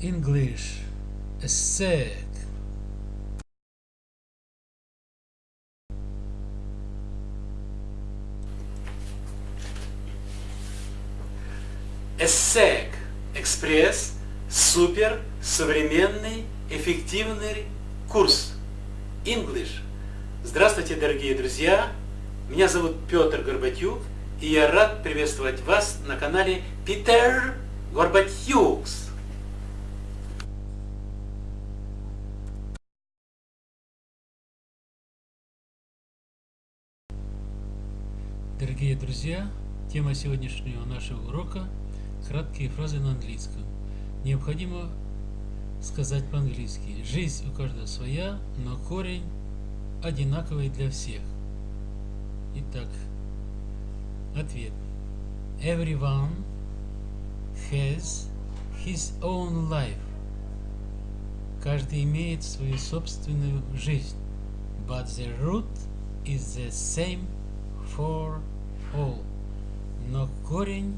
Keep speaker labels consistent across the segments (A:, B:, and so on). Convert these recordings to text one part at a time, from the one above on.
A: English. ESSEC
B: ESSEC Экспресс. Супер. Современный. Эффективный Курс. English. Здравствуйте, дорогие друзья! Меня зовут Петр Горбатюк, и я рад приветствовать вас на канале Питер Горбатюкс.
A: Дорогие друзья, тема сегодняшнего нашего урока – краткие фразы на английском. Необходимо сказать по-английски. Жизнь у каждого своя, но корень одинаковый для всех. Итак, ответ. Everyone has his own life. Каждый имеет свою собственную жизнь. But the root is the same for all. Но корень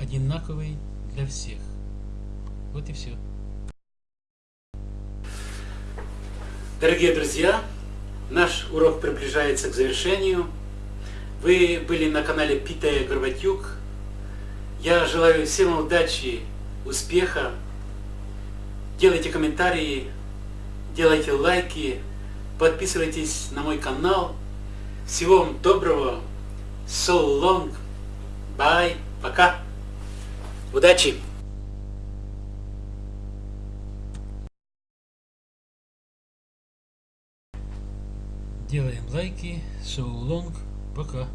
A: одинаковый для всех. Вот и все.
B: Дорогие друзья, наш урок приближается к завершению. Вы были на канале Питая Горбатюк. Я желаю всем удачи, успеха. Делайте комментарии, делайте лайки, подписывайтесь на мой канал. Всего вам доброго. So long. Bye. Пока. Удачи.
A: Делаем лайки. So long. Пока.